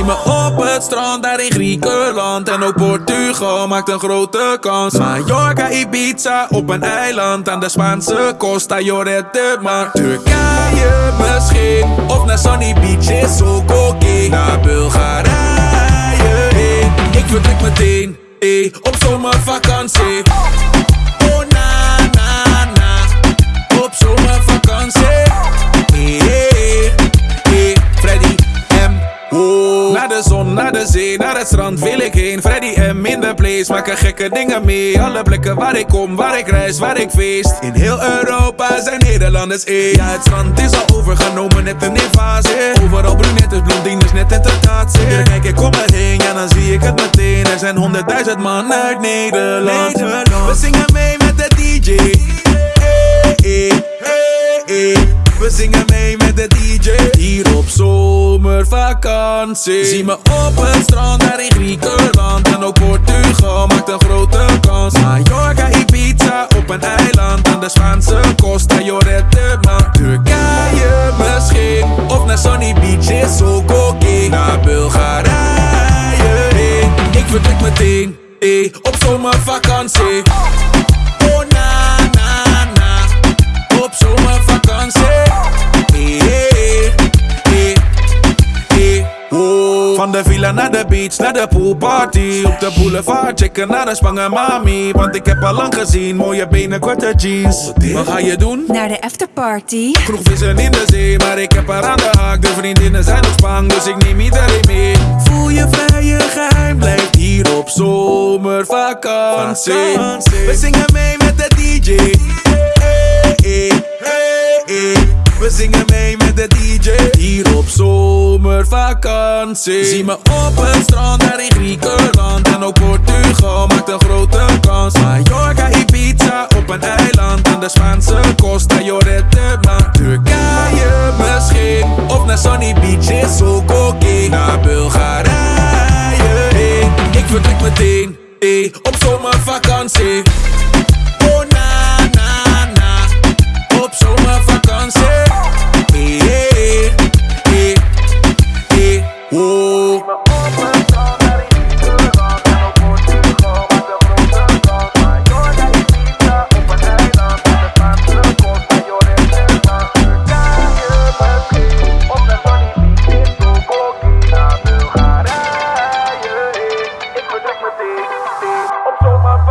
Zie me op het strand daar in Griekenland. En ook Portugal maakt een grote kans. Mallorca, Ibiza op een eiland Aan de Spaanse Costa. Llorente Maar Turkije misschien Of naar Sunny Beach is ook oké. Naar Bulgarije heen Ik vertrek meteen eh, op zomervakantie de zon, naar de zee, naar het strand wil ik heen. Freddy M in de place, maken gekke dingen mee. Alle plekken waar ik kom, waar ik reis, waar ik feest. In heel Europa zijn Nederlanders één. Ja, het strand is al overgenomen, net een invasie. Overal brunettes, blondines, net een tentatie. Hier kijk ik om me heen, ja dan zie ik het meteen. Er zijn honderdduizend man uit Nederland. We zingen mee met de DJ. Hey, hey. We zingen mee met de DJ Hier op Zie me op het strand daar in Griekenland. En ook Portugal maakt een grote kans. Mallorca, Ibiza op een eiland Aan de Spaanse Costa. Llorente Maar Turkije misschien Of naar Sunny Beach is ook oké. Naar Bulgarije heen Ik vertrek meteen eh, op zomervakantie. Oh na na na. Op zomervakantie. Eh, eh, Van de villa naar de beach, naar de poolparty. Op de boulevard, checken naar de Spangen mami. Want ik heb al lang gezien, mooie benen, korte jeans. Wat ga je doen? Naar de afterparty. Genoeg vissen in de zee, maar ik heb haar aan de haak. De vriendinnen zijn nog spang, dus ik neem iedereen mee. Voel je vrij, je geheim blijft hier op zomervakantie. We zingen mee met de DJ zomervakantie. Zie me op het strand daar in Griekenland. En ook Portugal maakt een grote kans. Mallorca, Ibiza op een eiland Aan de Spaanse Costa. Llorente Maar Turkije misschien Of naar Sunny Beach is ook oké Naar Bulgarije Ik vertrek meteen eh, op zomervakantie my